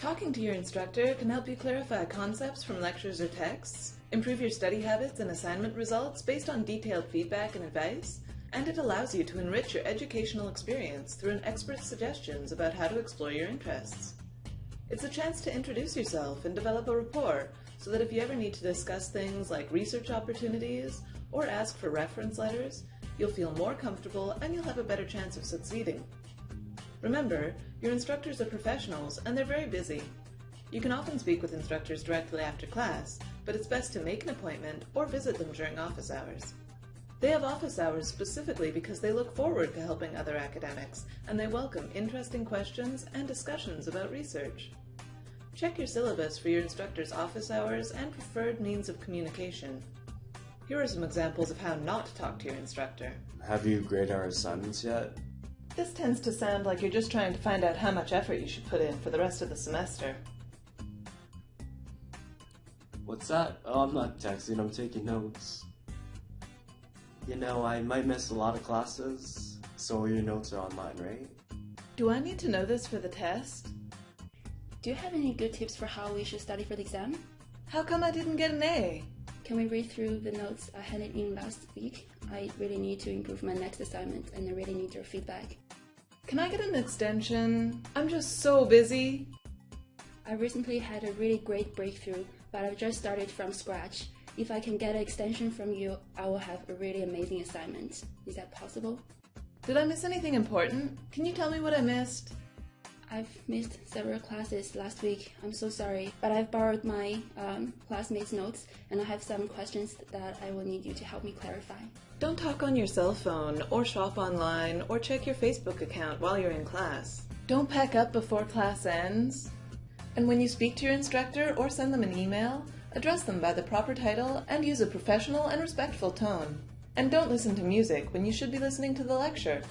Talking to your instructor can help you clarify concepts from lectures or texts, improve your study habits and assignment results based on detailed feedback and advice, and it allows you to enrich your educational experience through an expert's suggestions about how to explore your interests. It's a chance to introduce yourself and develop a rapport so that if you ever need to discuss things like research opportunities or ask for reference letters, you'll feel more comfortable and you'll have a better chance of succeeding. Remember, your instructors are professionals and they're very busy. You can often speak with instructors directly after class, but it's best to make an appointment or visit them during office hours. They have office hours specifically because they look forward to helping other academics, and they welcome interesting questions and discussions about research. Check your syllabus for your instructor's office hours and preferred means of communication. Here are some examples of how not to talk to your instructor. Have you graded our assignments yet? This tends to sound like you're just trying to find out how much effort you should put in for the rest of the semester. What's that? Oh, I'm not texting, I'm taking notes. You know, I might miss a lot of classes, so your notes are online, right? Do I need to know this for the test? Do you have any good tips for how we should study for the exam? How come I didn't get an A? Can we read through the notes I handed in last week? I really need to improve my next assignment and I really need your feedback. Can I get an extension? I'm just so busy. I recently had a really great breakthrough, but I've just started from scratch. If I can get an extension from you, I will have a really amazing assignment. Is that possible? Did I miss anything important? Can you tell me what I missed? I've missed several classes last week. I'm so sorry, but I've borrowed my um, classmates' notes and I have some questions that I will need you to help me clarify. Don't talk on your cell phone, or shop online, or check your Facebook account while you're in class. Don't pack up before class ends. And when you speak to your instructor or send them an email, address them by the proper title and use a professional and respectful tone. And don't listen to music when you should be listening to the lecture.